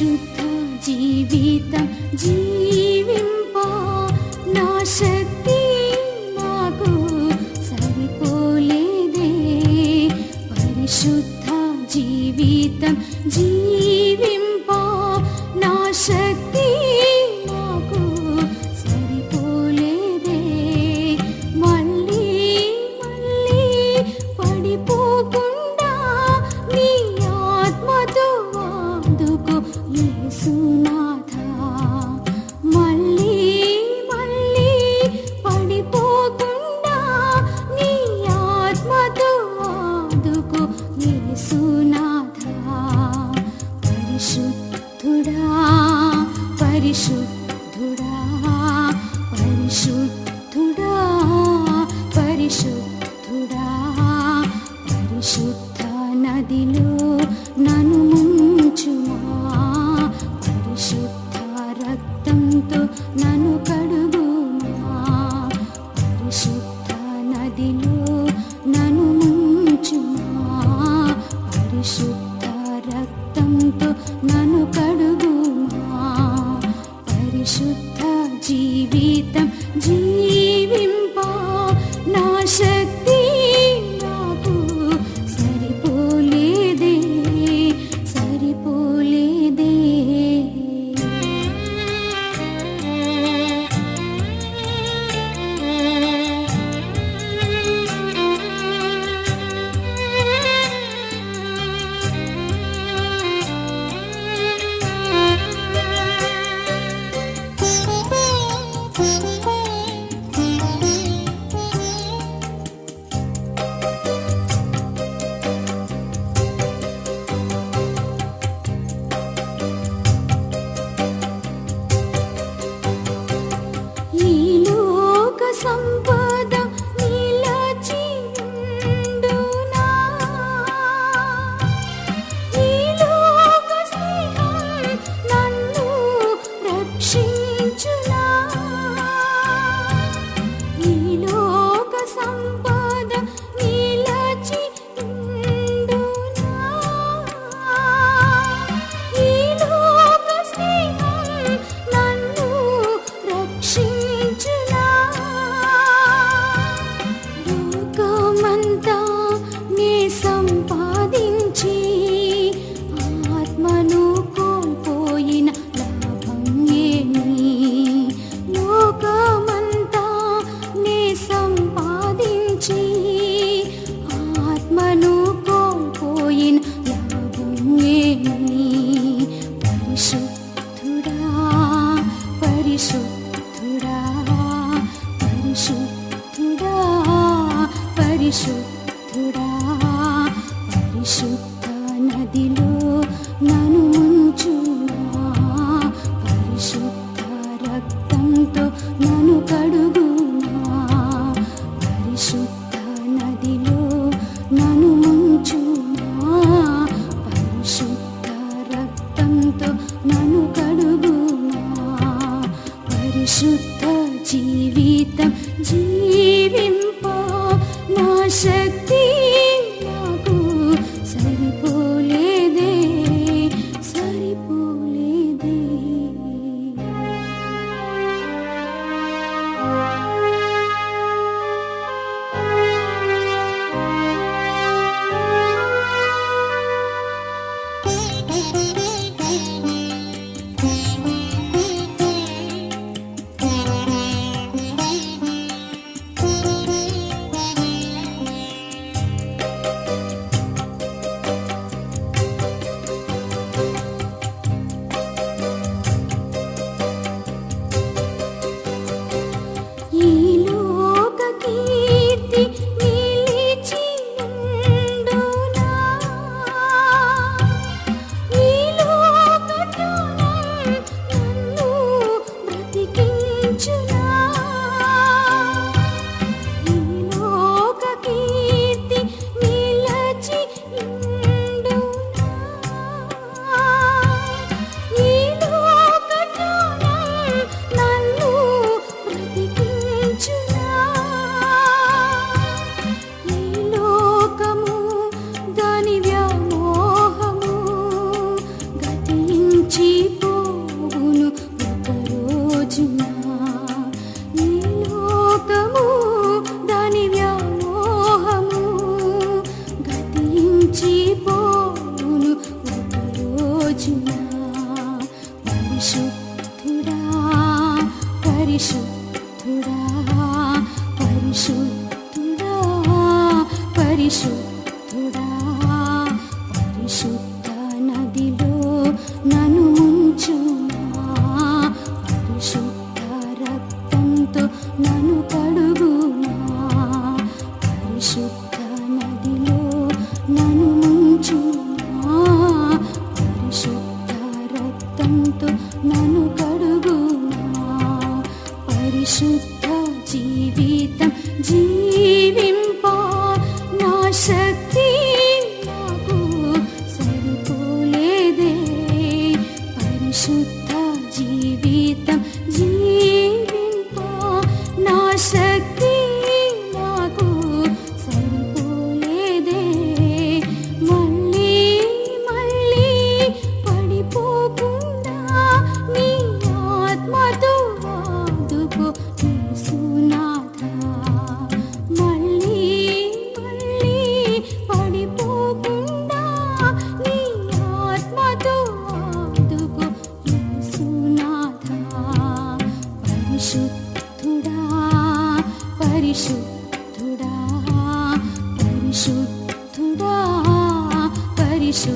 शुद्ध जीवितं जीविम्प नाशति मागो सरिपोले दे परिशुद्ध परिशुद्धुरा परिशुद्धुरा परिशुद्धुड परिशुद्धुरा परिशुद्ध नदीलो नू రక్తంతో నన్ను కడుగుమా? పరిశుద్ధ జీవితం परिशुद्धुरा परिशुद्धुरा परिशु शुद्ध जीवित न शक्ति പരിശുദ്ധ പരിശുദ്ധ विशु